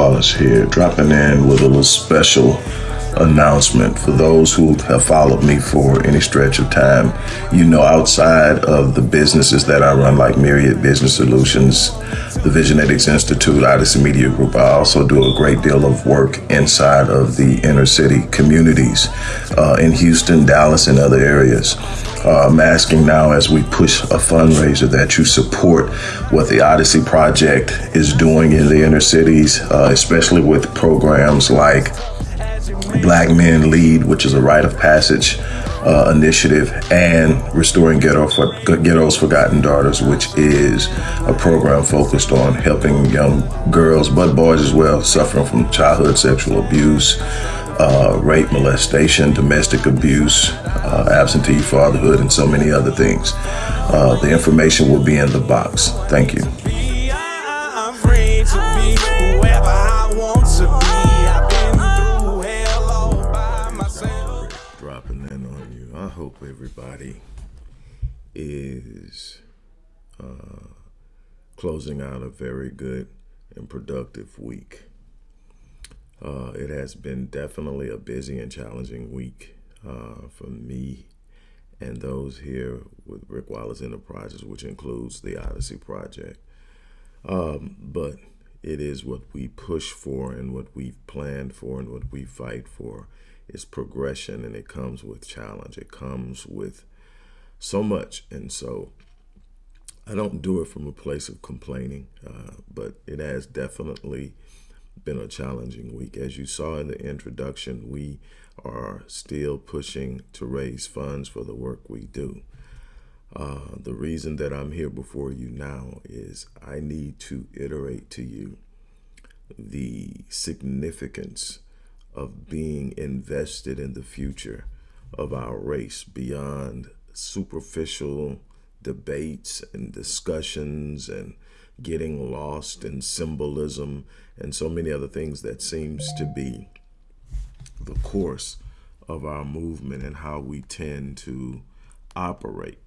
Wallace here, dropping in with a little special announcement for those who have followed me for any stretch of time. You know, outside of the businesses that I run, like Myriad Business Solutions, the Visionetics Institute, Odyssey Media Group, I also do a great deal of work inside of the inner city communities uh, in Houston, Dallas, and other areas. Uh, I'm asking now as we push a fundraiser that you support what the Odyssey Project is doing in the inner cities, uh, especially with programs like Black Men Lead, which is a rite of passage uh, initiative, and Restoring Ghetto for, Ghetto's Forgotten Daughters, which is a program focused on helping young girls, but boys as well, suffering from childhood sexual abuse, uh, rape, molestation, domestic abuse, uh, absentee fatherhood, and so many other things. Uh, the information will be in the box. Thank you. I'm free to be whoever I want to be. I've been through hell all by myself. dropping in on you. I hope everybody is uh, closing out a very good and productive week. Uh, it has been definitely a busy and challenging week uh, for me and those here with Rick Wallace Enterprises, which includes the Odyssey Project. Um, but it is what we push for and what we've planned for and what we fight for is progression and it comes with challenge. It comes with so much. And so I don't do it from a place of complaining, uh, but it has definitely been a challenging week. As you saw in the introduction, we are still pushing to raise funds for the work we do. Uh, the reason that I'm here before you now is I need to iterate to you the significance of being invested in the future of our race beyond superficial debates and discussions and getting lost in symbolism and so many other things that seems to be the course of our movement and how we tend to operate.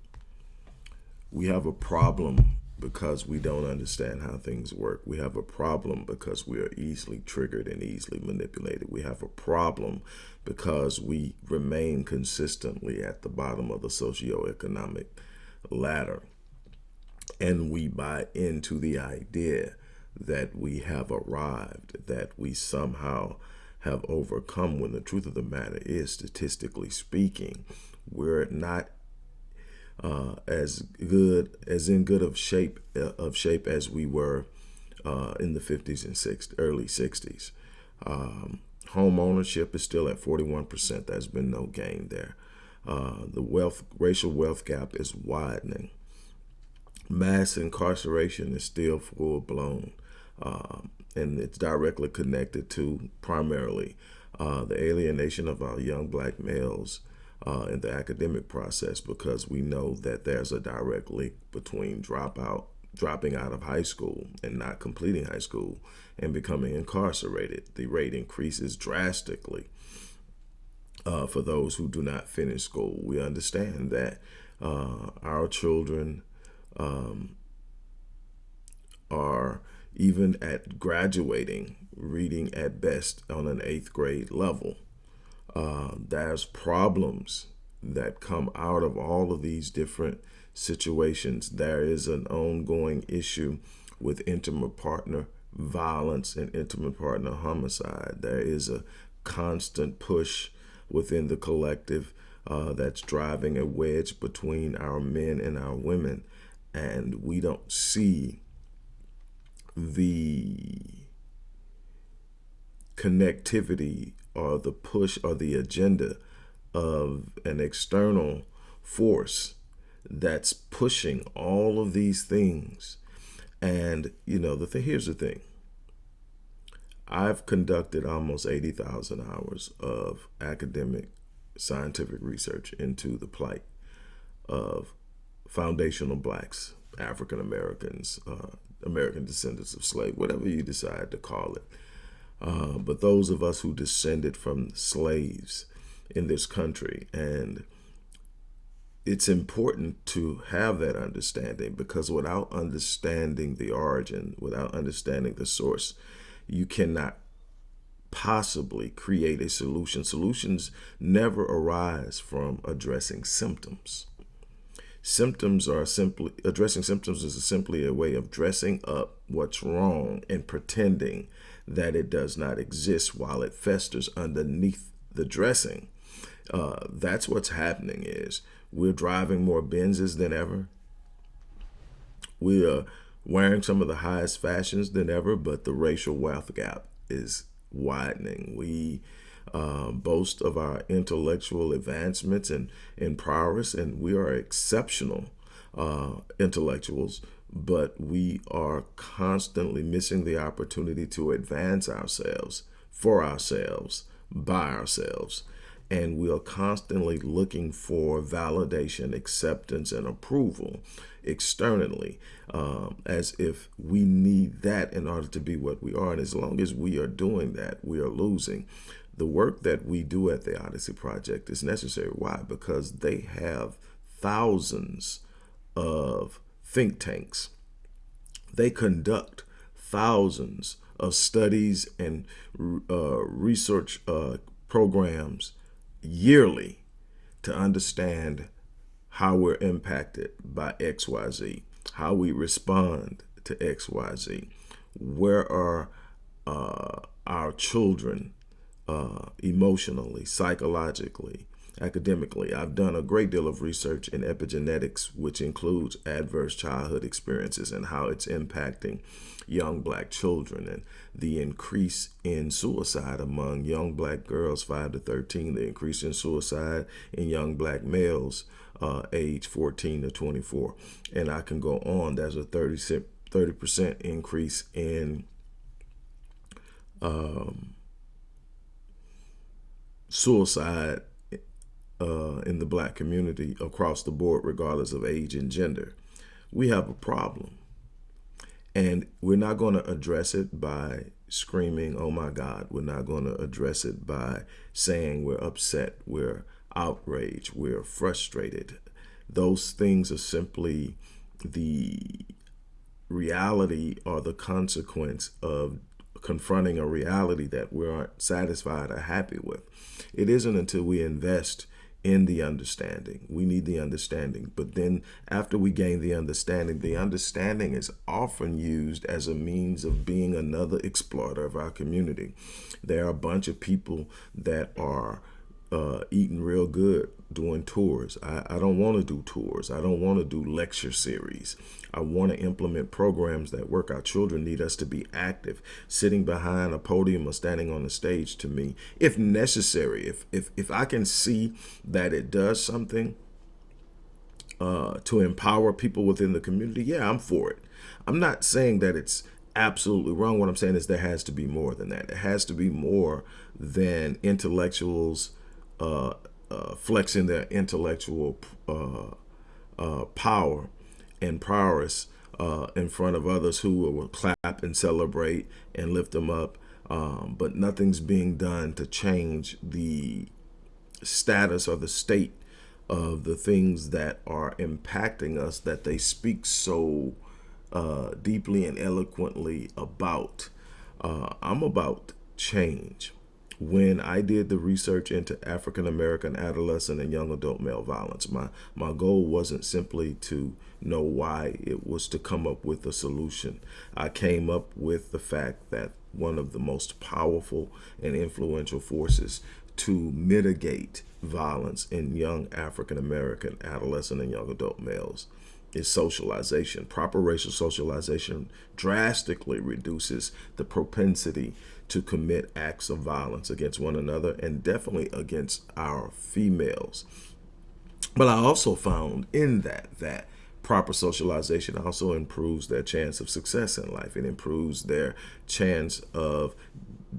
We have a problem because we don't understand how things work. We have a problem because we are easily triggered and easily manipulated. We have a problem because we remain consistently at the bottom of the socioeconomic ladder. And we buy into the idea that we have arrived, that we somehow have overcome when the truth of the matter is, statistically speaking, we're not uh, as good as in good of shape uh, of shape as we were uh, in the 50s and 60s, early 60s. Um, home ownership is still at 41%. There's been no gain there. Uh, the wealth racial wealth gap is widening. Mass incarceration is still full blown. Um, and it's directly connected to primarily uh, the alienation of our young black males uh, in the academic process because we know that there's a direct link between dropout, dropping out of high school and not completing high school and becoming incarcerated. The rate increases drastically uh, for those who do not finish school. We understand that uh, our children um, are even at graduating, reading at best on an eighth grade level. Uh, there's problems that come out of all of these different situations. There is an ongoing issue with intimate partner violence and intimate partner homicide. There is a constant push within the collective uh, that's driving a wedge between our men and our women. And we don't see the connectivity or the push or the agenda of an external force that's pushing all of these things. And, you know, the thing, here's the thing. I've conducted almost 80,000 hours of academic scientific research into the plight of foundational blacks, African Americans, uh, American descendants of slave, whatever you decide to call it. Uh, but those of us who descended from slaves in this country and it's important to have that understanding because without understanding the origin, without understanding the source, you cannot possibly create a solution. Solutions never arise from addressing symptoms. Symptoms are simply addressing symptoms is simply a way of dressing up what's wrong and pretending that it does not exist while it festers underneath the dressing. Uh, that's what's happening is we're driving more Benzes than ever. We are wearing some of the highest fashions than ever, but the racial wealth gap is widening. We uh, boast of our intellectual advancements and, and prowess, and we are exceptional uh, intellectuals, but we are constantly missing the opportunity to advance ourselves for ourselves, by ourselves. And we are constantly looking for validation, acceptance, and approval externally um, as if we need that in order to be what we are. And as long as we are doing that, we are losing. The work that we do at the Odyssey Project is necessary. Why? Because they have thousands of think tanks. They conduct thousands of studies and uh, research uh, programs yearly to understand how we're impacted by XYZ, how we respond to XYZ, where are uh, our children uh, emotionally, psychologically, academically. I've done a great deal of research in epigenetics, which includes adverse childhood experiences and how it's impacting young black children and the increase in suicide among young black girls 5 to 13, the increase in suicide in young black males uh, age 14 to 24. And I can go on. There's a 30 percent increase in um, suicide uh, in the black community across the board, regardless of age and gender. We have a problem. And we're not going to address it by screaming, oh my God. We're not going to address it by saying we're upset, we're outraged, we're frustrated. Those things are simply the reality or the consequence of confronting a reality that we aren't satisfied or happy with. It isn't until we invest in the understanding. We need the understanding. But then after we gain the understanding, the understanding is often used as a means of being another exploiter of our community. There are a bunch of people that are uh, eating real good doing tours. I, I don't want to do tours. I don't want to do lecture series. I want to implement programs that work. Our children need us to be active. Sitting behind a podium or standing on the stage to me, if necessary, if, if, if I can see that it does something uh, to empower people within the community, yeah, I'm for it. I'm not saying that it's absolutely wrong. What I'm saying is there has to be more than that. It has to be more than intellectuals uh, uh, flexing their intellectual uh, uh, power and prowess in front of others who will clap and celebrate and lift them up. Um, but nothing's being done to change the status or the state of the things that are impacting us that they speak so uh, deeply and eloquently about. Uh, I'm about change when I did the research into African American adolescent and young adult male violence. My my goal wasn't simply to know why, it was to come up with a solution. I came up with the fact that one of the most powerful and influential forces to mitigate violence in young African American adolescent and young adult males is socialization. Proper racial socialization drastically reduces the propensity to commit acts of violence against one another and definitely against our females. But I also found in that that proper socialization also improves their chance of success in life. It improves their chance of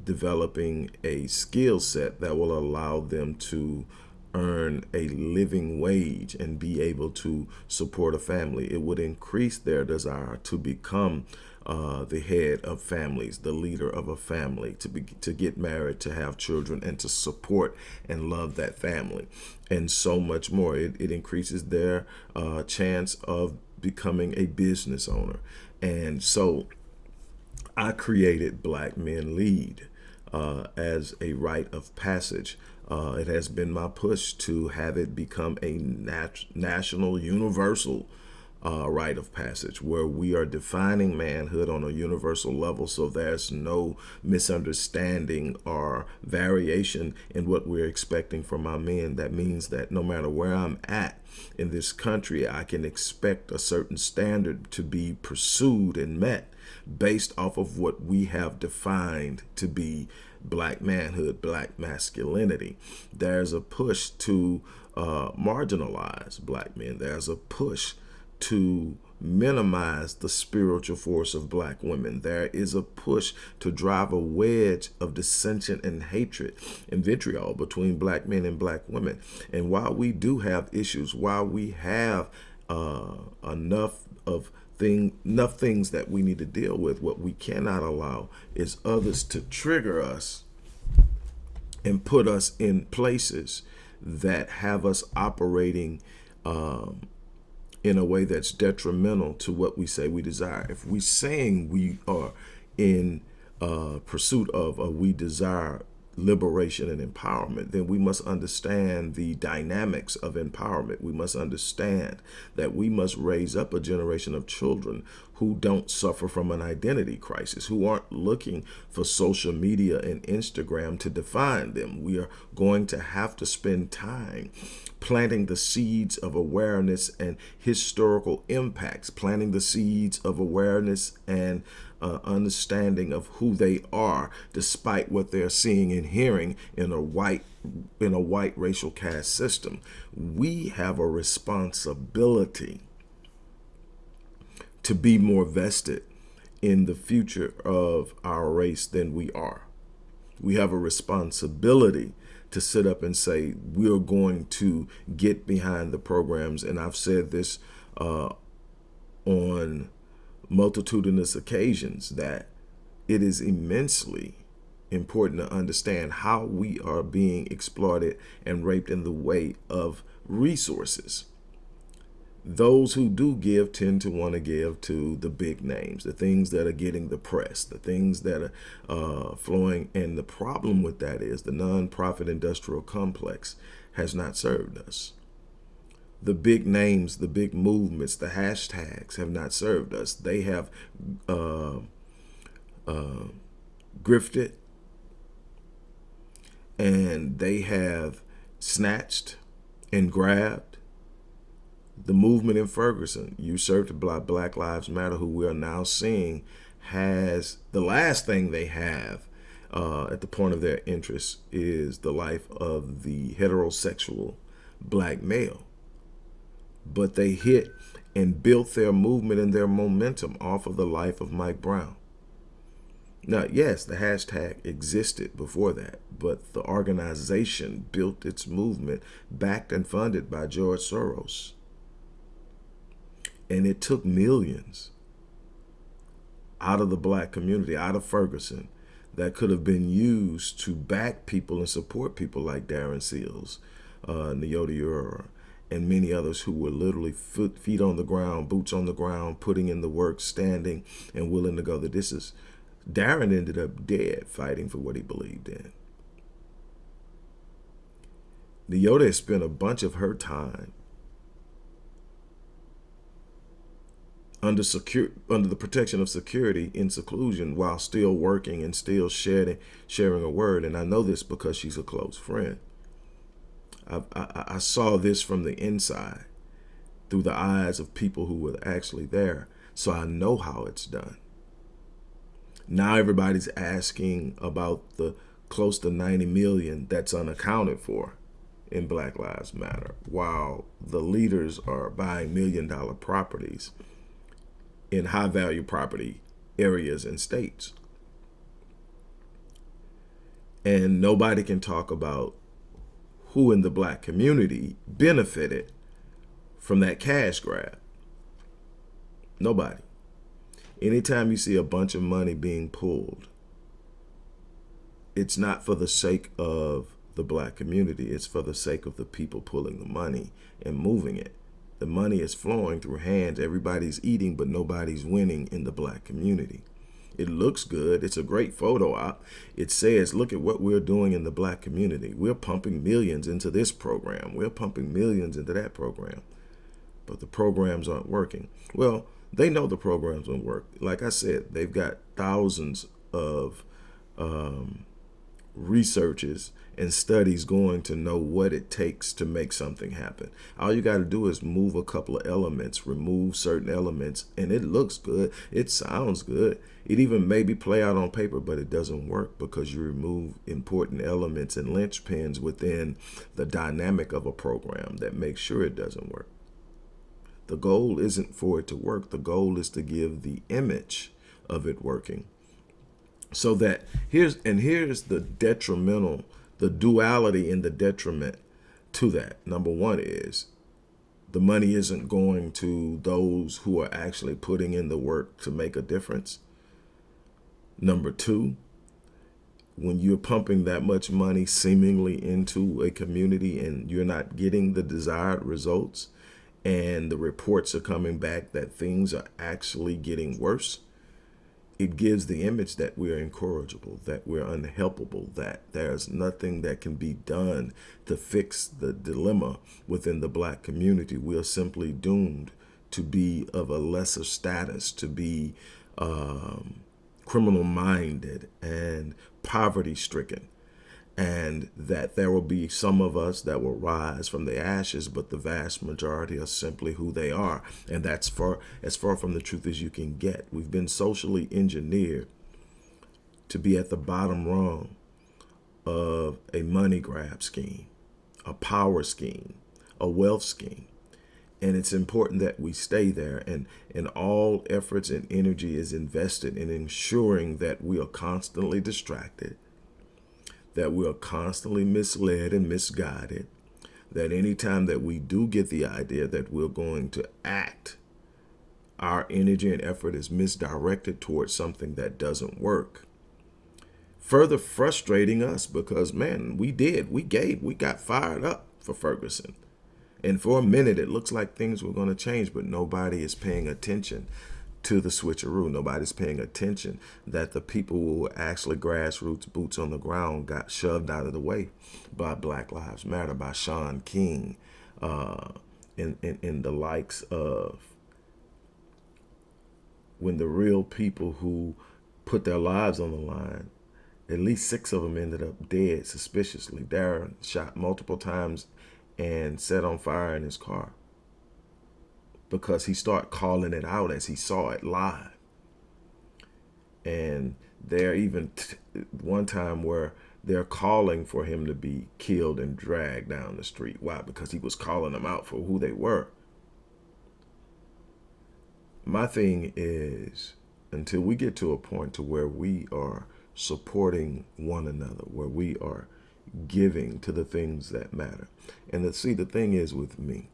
developing a skill set that will allow them to earn a living wage and be able to support a family. It would increase their desire to become uh, the head of families, the leader of a family, to be to get married, to have children, and to support and love that family, and so much more. It, it increases their uh, chance of becoming a business owner, and so I created Black Men Lead uh, as a rite of passage. Uh, it has been my push to have it become a nat national, universal uh, rite of passage where we are defining manhood on a universal level so there's no misunderstanding or variation in what we're expecting from our men. That means that no matter where I'm at in this country, I can expect a certain standard to be pursued and met based off of what we have defined to be black manhood, black masculinity. There's a push to uh, marginalize black men. There's a push to minimize the spiritual force of black women. There is a push to drive a wedge of dissension and hatred and vitriol between black men and black women. And while we do have issues, while we have uh, enough of thing, enough things that we need to deal with, what we cannot allow is others to trigger us and put us in places that have us operating um, in a way that's detrimental to what we say we desire. If we're saying we are in uh, pursuit of or we desire liberation and empowerment, then we must understand the dynamics of empowerment. We must understand that we must raise up a generation of children who don't suffer from an identity crisis, who aren't looking for social media and Instagram to define them. We are going to have to spend time planting the seeds of awareness and historical impacts, planting the seeds of awareness and uh, understanding of who they are, despite what they're seeing and hearing in a white in a white racial caste system. We have a responsibility to be more vested in the future of our race than we are. We have a responsibility to sit up and say, we're going to get behind the programs. And I've said this uh, on multitudinous occasions that it is immensely important to understand how we are being exploited and raped in the way of resources those who do give tend to want to give to the big names, the things that are getting the press, the things that are uh, flowing. And the problem with that is the nonprofit industrial complex has not served us. The big names, the big movements, the hashtags have not served us. They have uh, uh, grifted and they have snatched and grabbed the movement in Ferguson, usurped by Black Lives Matter, who we are now seeing has the last thing they have uh, at the point of their interest is the life of the heterosexual black male. But they hit and built their movement and their momentum off of the life of Mike Brown. Now, yes, the hashtag existed before that, but the organization built its movement backed and funded by George Soros. And it took millions out of the black community, out of Ferguson, that could have been used to back people and support people like Darren Seals, uh, Neyote Ura, and many others who were literally foot, feet on the ground, boots on the ground, putting in the work, standing and willing to go. That this is, Darren ended up dead fighting for what he believed in. Neyote spent a bunch of her time under secure under the protection of security in seclusion while still working and still sharing sharing a word and I know this because she's a close friend I, I, I saw this from the inside through the eyes of people who were actually there so I know how it's done now everybody's asking about the close to 90 million that's unaccounted for in Black Lives Matter while the leaders are buying million dollar properties in high value property areas and states. And nobody can talk about who in the black community benefited from that cash grab. Nobody. Anytime you see a bunch of money being pulled, it's not for the sake of the black community. It's for the sake of the people pulling the money and moving it. The money is flowing through hands. Everybody's eating, but nobody's winning in the black community. It looks good. It's a great photo op. It says, look at what we're doing in the black community. We're pumping millions into this program. We're pumping millions into that program. But the programs aren't working. Well, they know the programs won't work. Like I said, they've got thousands of um, researches and studies going to know what it takes to make something happen. All you got to do is move a couple of elements, remove certain elements, and it looks good. It sounds good. It even maybe play out on paper, but it doesn't work because you remove important elements and linchpins within the dynamic of a program that makes sure it doesn't work. The goal isn't for it to work. The goal is to give the image of it working so that here's and here's the detrimental the duality and the detriment to that. Number one is the money isn't going to those who are actually putting in the work to make a difference. Number two when you're pumping that much money seemingly into a community and you're not getting the desired results and the reports are coming back that things are actually getting worse it gives the image that we're incorrigible, that we're unhelpable, that there's nothing that can be done to fix the dilemma within the black community. We are simply doomed to be of a lesser status, to be um, criminal minded and poverty stricken and that there will be some of us that will rise from the ashes, but the vast majority are simply who they are. And that's far as far from the truth as you can get. We've been socially engineered to be at the bottom rung of a money grab scheme, a power scheme, a wealth scheme. And it's important that we stay there and, and all efforts and energy is invested in ensuring that we are constantly distracted that we are constantly misled and misguided, that anytime that we do get the idea that we're going to act, our energy and effort is misdirected towards something that doesn't work. Further frustrating us because, man, we did, we gave, we got fired up for Ferguson. And for a minute, it looks like things were going to change, but nobody is paying attention to the switcheroo. Nobody's paying attention that the people who were actually grassroots boots on the ground got shoved out of the way by Black Lives Matter, by Shaun King, uh, in, in, in the likes of when the real people who put their lives on the line, at least six of them ended up dead suspiciously. Darren shot multiple times and set on fire in his car because he started calling it out as he saw it live. And there even one time where they're calling for him to be killed and dragged down the street. Why? Because he was calling them out for who they were. My thing is until we get to a point to where we are supporting one another, where we are giving to the things that matter. And the, see, the thing is with me,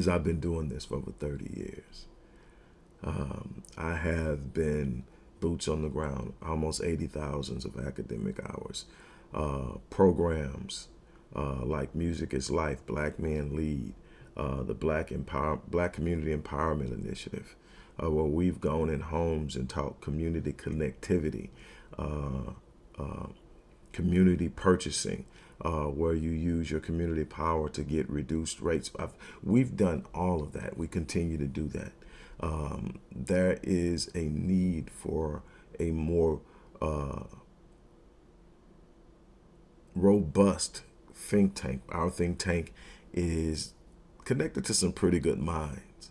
is I've been doing this for over 30 years. Um, I have been boots on the ground, almost 80,000 of academic hours, uh, programs uh, like Music is Life, Black Men Lead, uh, the Black Empower Black Community Empowerment Initiative, uh, where we've gone in homes and taught community connectivity, uh, uh, community purchasing, uh, where you use your community power to get reduced rates. I've, we've done all of that. We continue to do that. Um, there is a need for a more uh, robust think tank. Our think tank is connected to some pretty good minds,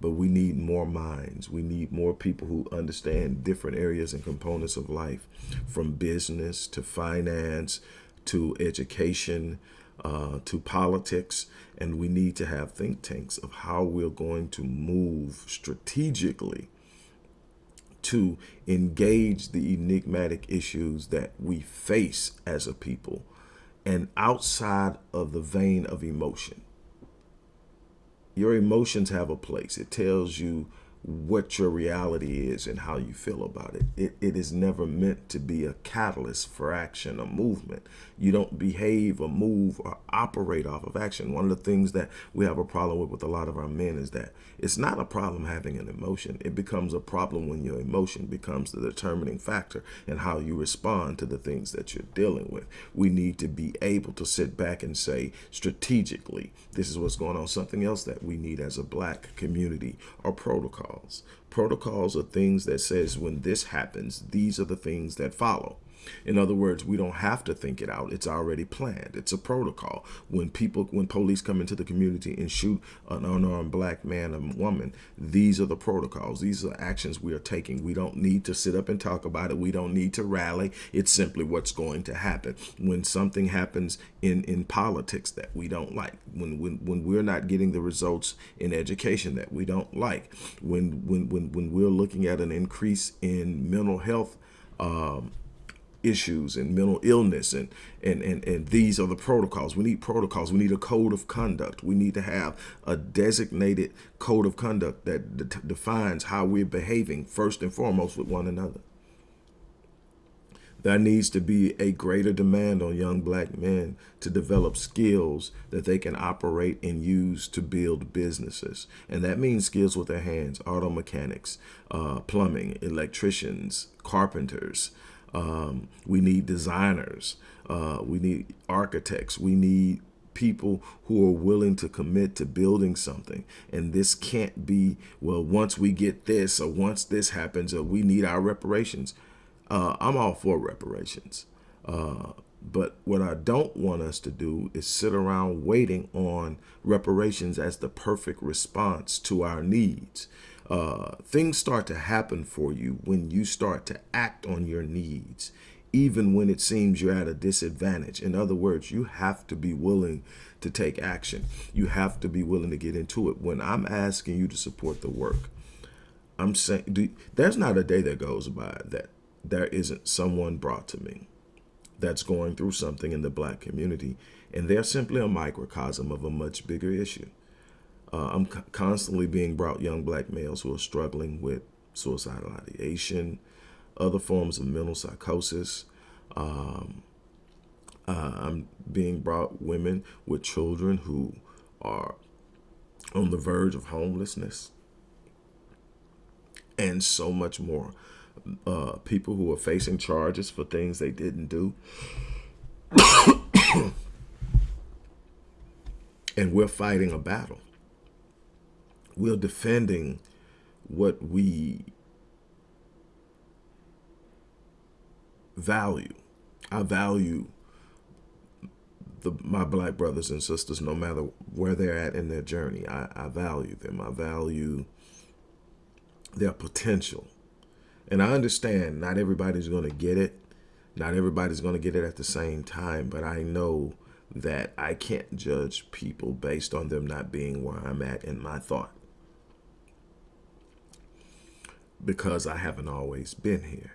but we need more minds. We need more people who understand different areas and components of life, from business to finance to education, uh, to politics, and we need to have think tanks of how we're going to move strategically to engage the enigmatic issues that we face as a people and outside of the vein of emotion. Your emotions have a place. It tells you what your reality is and how you feel about it. it. It is never meant to be a catalyst for action or movement. You don't behave or move or operate off of action. One of the things that we have a problem with with a lot of our men is that it's not a problem having an emotion. It becomes a problem when your emotion becomes the determining factor in how you respond to the things that you're dealing with. We need to be able to sit back and say strategically, this is what's going on. Something else that we need as a black community are protocols. Protocols are things that says when this happens, these are the things that follow. In other words, we don't have to think it out. It's already planned. It's a protocol. When people, when police come into the community and shoot an unarmed black man or woman, these are the protocols. These are actions we are taking. We don't need to sit up and talk about it. We don't need to rally. It's simply what's going to happen. When something happens in, in politics that we don't like, when, when, when we're not getting the results in education that we don't like, when, when, when, when we're looking at an increase in mental health um, issues and mental illness and, and and and these are the protocols. We need protocols. We need a code of conduct. We need to have a designated code of conduct that de defines how we're behaving first and foremost with one another. There needs to be a greater demand on young black men to develop skills that they can operate and use to build businesses. And that means skills with their hands, auto mechanics, uh, plumbing, electricians, carpenters, um, we need designers. Uh, we need architects. We need people who are willing to commit to building something. And this can't be, well, once we get this or once this happens or we need our reparations. Uh, I'm all for reparations. Uh, but what I don't want us to do is sit around waiting on reparations as the perfect response to our needs uh, things start to happen for you when you start to act on your needs, even when it seems you're at a disadvantage. In other words, you have to be willing to take action. You have to be willing to get into it. When I'm asking you to support the work, I'm saying do, there's not a day that goes by that there isn't someone brought to me that's going through something in the black community, and they're simply a microcosm of a much bigger issue. Uh, I'm constantly being brought young black males who are struggling with suicidal ideation, other forms of mental psychosis. Um, uh, I'm being brought women with children who are on the verge of homelessness and so much more. Uh, people who are facing charges for things they didn't do. and we're fighting a battle we're defending what we value. I value the, my black brothers and sisters, no matter where they're at in their journey. I, I value them. I value their potential. And I understand not everybody's going to get it. Not everybody's going to get it at the same time, but I know that I can't judge people based on them not being where I'm at in my thought because I haven't always been here.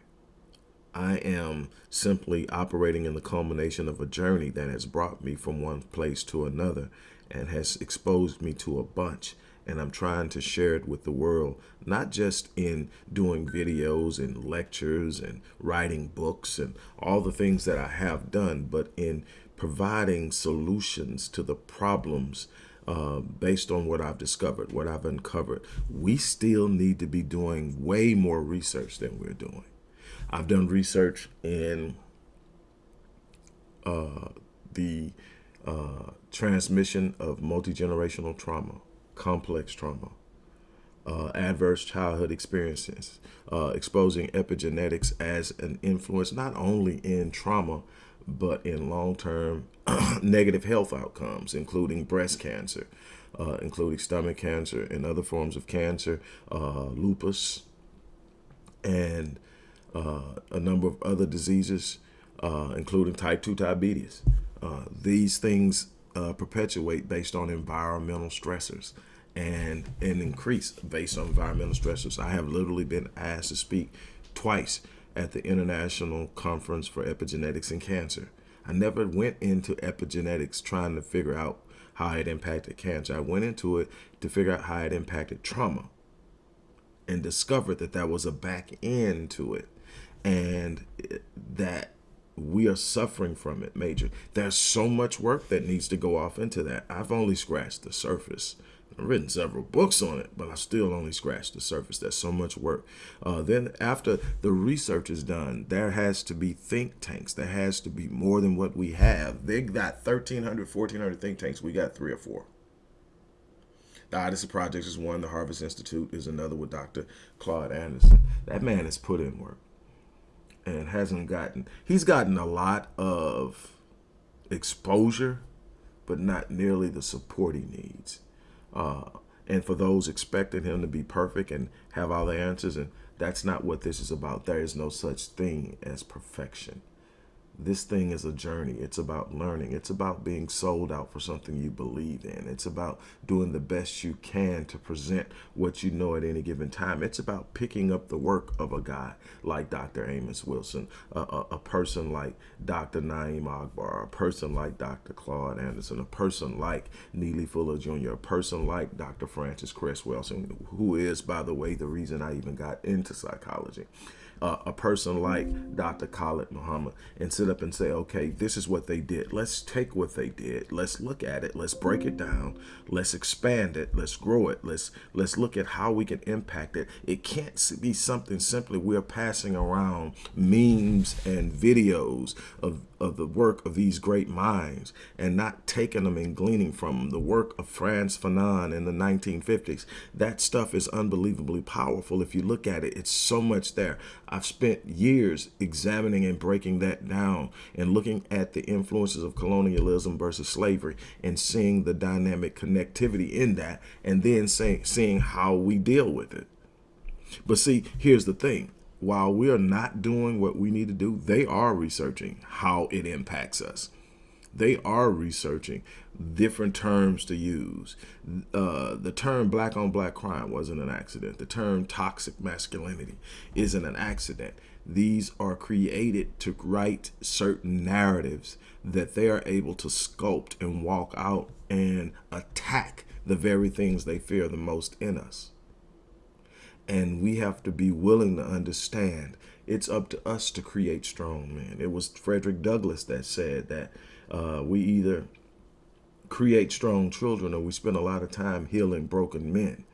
I am simply operating in the culmination of a journey that has brought me from one place to another and has exposed me to a bunch. And I'm trying to share it with the world, not just in doing videos and lectures and writing books and all the things that I have done, but in providing solutions to the problems uh, based on what I've discovered, what I've uncovered, we still need to be doing way more research than we're doing. I've done research in uh, the uh, transmission of multi-generational trauma, complex trauma, uh, adverse childhood experiences, uh, exposing epigenetics as an influence not only in trauma, but in long-term negative health outcomes, including breast cancer, uh, including stomach cancer and other forms of cancer, uh, lupus, and uh, a number of other diseases, uh, including type 2 diabetes. Uh, these things uh, perpetuate based on environmental stressors and, and increase based on environmental stressors. I have literally been asked to speak twice at the International Conference for Epigenetics and Cancer. I never went into epigenetics trying to figure out how it impacted cancer. I went into it to figure out how it impacted trauma. and discovered that there was a back end to it and that we are suffering from it major there's so much work that needs to go off into that i've only scratched the surface I've written several books on it, but I still only scratched the surface. There's so much work. Uh, then after the research is done, there has to be think tanks. There has to be more than what we have. They got 1,300, 1,400 think tanks. We got three or four. The Odyssey Project is one. The Harvest Institute is another with Dr. Claude Anderson. That man has put in work and hasn't gotten, he's gotten a lot of exposure, but not nearly the support he needs. Uh, and for those expecting him to be perfect and have all the answers, and that's not what this is about. There is no such thing as perfection this thing is a journey. It's about learning. It's about being sold out for something you believe in. It's about doing the best you can to present what you know at any given time. It's about picking up the work of a guy like Dr. Amos Wilson, a, a, a person like Dr. Na'im Akbar, a person like Dr. Claude Anderson, a person like Neely Fuller Jr., a person like Dr. Frances Cress Welsing, who is, by the way, the reason I even got into psychology a person like Dr. Khalid Muhammad and sit up and say, okay, this is what they did. Let's take what they did. Let's look at it. Let's break it down. Let's expand it. Let's grow it. Let's let's look at how we can impact it. It can't be something simply we're passing around memes and videos of of the work of these great minds and not taking them and gleaning from them. The work of Frantz Fanon in the 1950s. That stuff is unbelievably powerful. If you look at it, it's so much there. I've spent years examining and breaking that down and looking at the influences of colonialism versus slavery and seeing the dynamic connectivity in that and then saying, seeing how we deal with it. But see, here's the thing while we are not doing what we need to do, they are researching how it impacts us. They are researching different terms to use. Uh, the term black on black crime wasn't an accident. The term toxic masculinity isn't an accident. These are created to write certain narratives that they are able to sculpt and walk out and attack the very things they fear the most in us. And we have to be willing to understand it's up to us to create strong men. It was Frederick Douglass that said that uh, we either create strong children or we spend a lot of time healing broken men.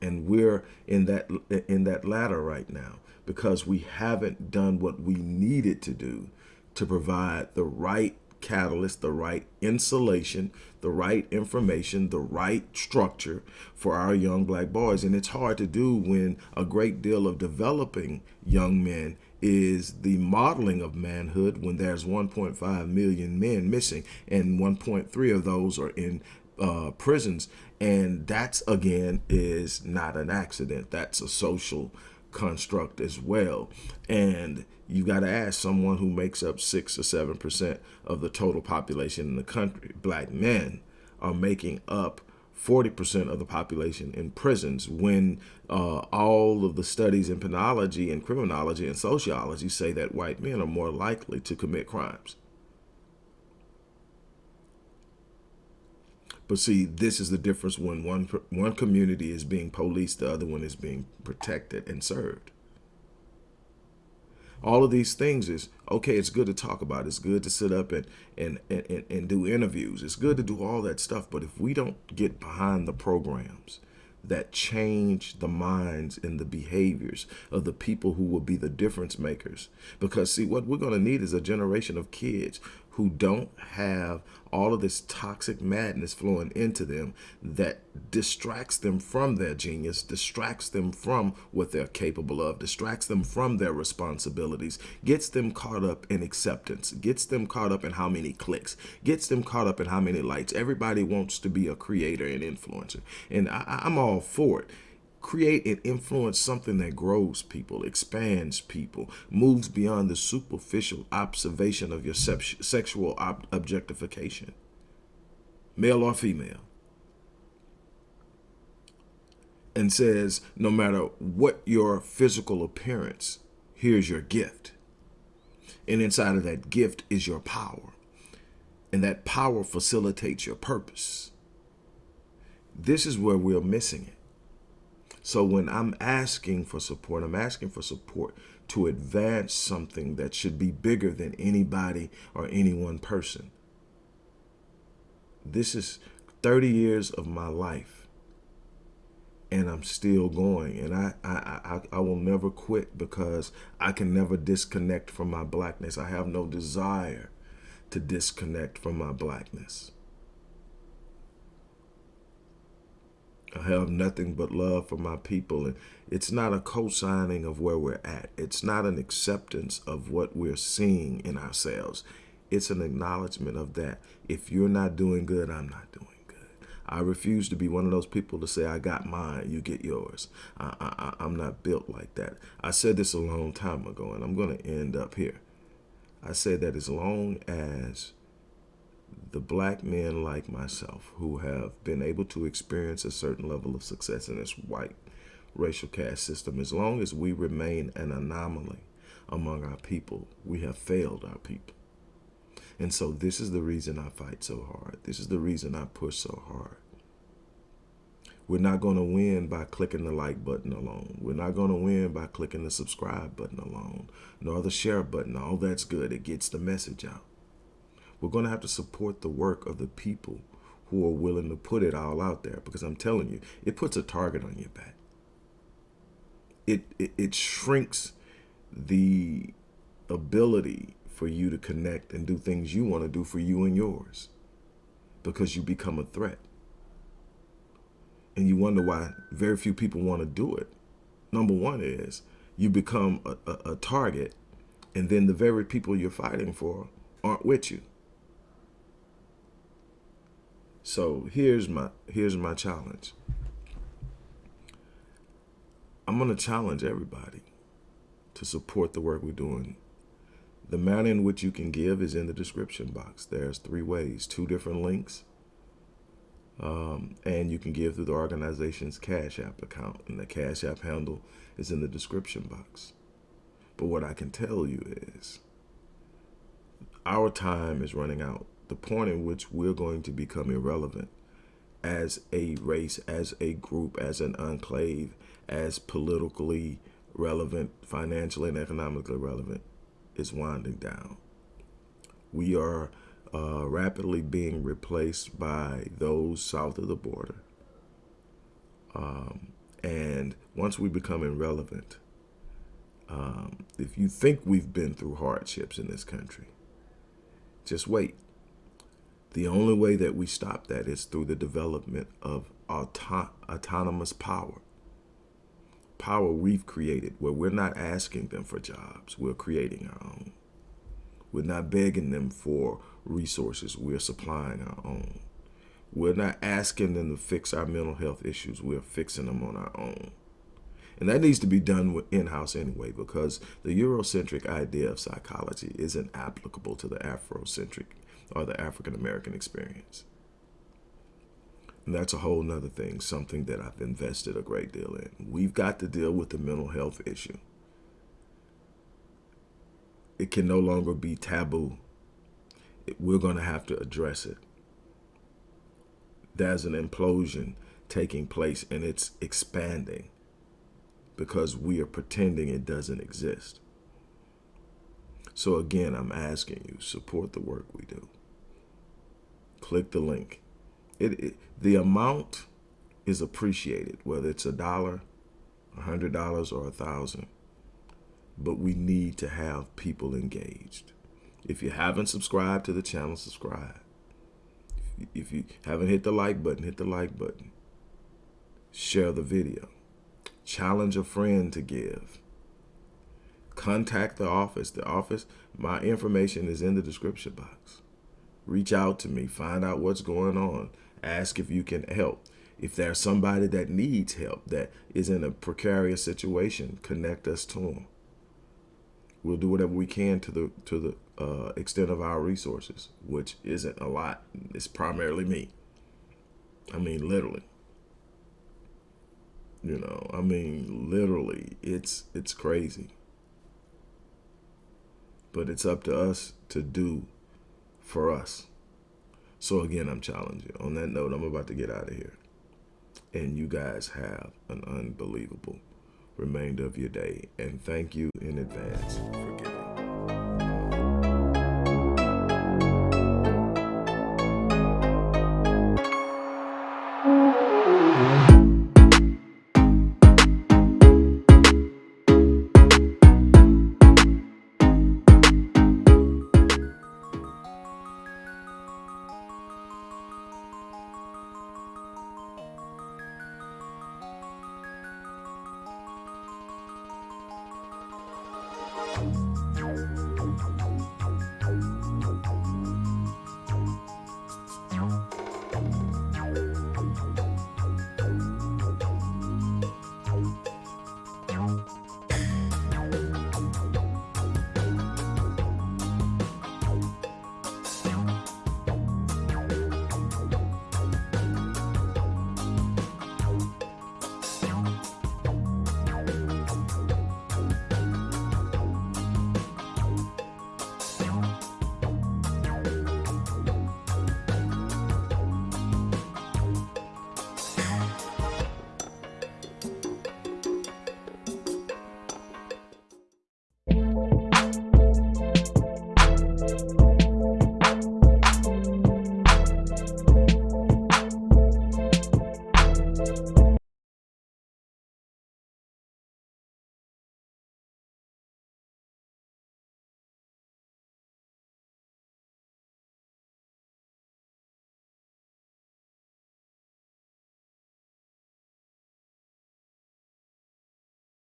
And we're in that in that ladder right now because we haven't done what we needed to do to provide the right catalyst, the right insulation, the right information, the right structure for our young black boys. And it's hard to do when a great deal of developing young men is the modeling of manhood when there's 1.5 million men missing and 1.3 of those are in uh, prisons. And that's, again, is not an accident. That's a social construct as well. And you got to ask someone who makes up six or seven percent of the total population in the country, black men are making up 40% of the population in prisons when uh, all of the studies in penology and criminology and sociology say that white men are more likely to commit crimes. But see, this is the difference when one one community is being policed, the other one is being protected and served. All of these things is, okay, it's good to talk about. It's good to sit up and, and, and, and do interviews. It's good to do all that stuff. But if we don't get behind the programs that change the minds and the behaviors of the people who will be the difference makers, because see, what we're going to need is a generation of kids who don't have all of this toxic madness flowing into them that distracts them from their genius, distracts them from what they're capable of, distracts them from their responsibilities, gets them caught up in acceptance, gets them caught up in how many clicks, gets them caught up in how many likes. Everybody wants to be a creator and influencer. And I, I'm all for it create and influence something that grows people, expands people, moves beyond the superficial observation of your sexual ob objectification, male or female, and says, no matter what your physical appearance, here's your gift. And inside of that gift is your power. And that power facilitates your purpose. This is where we're missing it. So when I'm asking for support, I'm asking for support to advance something that should be bigger than anybody or any one person. This is 30 years of my life and I'm still going and I, I, I, I will never quit because I can never disconnect from my blackness. I have no desire to disconnect from my blackness. I have nothing but love for my people. And it's not a co-signing of where we're at. It's not an acceptance of what we're seeing in ourselves. It's an acknowledgement of that. If you're not doing good, I'm not doing good. I refuse to be one of those people to say, I got mine, you get yours. I, I, I'm not built like that. I said this a long time ago, and I'm going to end up here. I said that as long as the black men like myself who have been able to experience a certain level of success in this white racial caste system, as long as we remain an anomaly among our people, we have failed our people. And so this is the reason I fight so hard. This is the reason I push so hard. We're not going to win by clicking the like button alone. We're not going to win by clicking the subscribe button alone, nor the share button. All that's good. It gets the message out. We're going to have to support the work of the people who are willing to put it all out there because I'm telling you, it puts a target on your back. It, it, it shrinks the ability for you to connect and do things you want to do for you and yours because you become a threat. And you wonder why very few people want to do it. Number one is you become a, a, a target and then the very people you're fighting for aren't with you. So here's my here's my challenge. I'm going to challenge everybody to support the work we're doing the manner in which you can give is in the description box. There's three ways, two different links. Um, and you can give through the organization's Cash App account. And the Cash App handle is in the description box. But what I can tell you is our time is running out. The point in which we're going to become irrelevant as a race, as a group, as an enclave, as politically relevant, financially and economically relevant is winding down. We are uh, rapidly being replaced by those south of the border. Um, and once we become irrelevant, um, if you think we've been through hardships in this country, just wait. The only way that we stop that is through the development of auto autonomous power power we've created where we're not asking them for jobs, we're creating our own. We're not begging them for resources, we're supplying our own. We're not asking them to fix our mental health issues, we're fixing them on our own. And that needs to be done in-house anyway because the Eurocentric idea of psychology isn't applicable to the Afrocentric or the African-American experience. And that's a whole nother thing, something that I've invested a great deal in. We've got to deal with the mental health issue. It can no longer be taboo. We're going to have to address it. There's an implosion taking place and it's expanding because we are pretending it doesn't exist. So again, I'm asking you, support the work we do. Click the link it, it the amount is appreciated, whether it's a dollar, a hundred dollars, or a thousand. But we need to have people engaged. If you haven't subscribed to the channel, subscribe. If you haven't hit the like button, hit the like button. Share the video. Challenge a friend to give. Contact the office. The office, my information is in the description box. Reach out to me. Find out what's going on. Ask if you can help. If there's somebody that needs help, that is in a precarious situation, connect us to them. We'll do whatever we can to the to the uh, extent of our resources, which isn't a lot. It's primarily me. I mean, literally. You know, I mean, literally, it's it's crazy. But it's up to us to do for us. So again, I'm challenging. On that note, I'm about to get out of here. And you guys have an unbelievable remainder of your day. And thank you in advance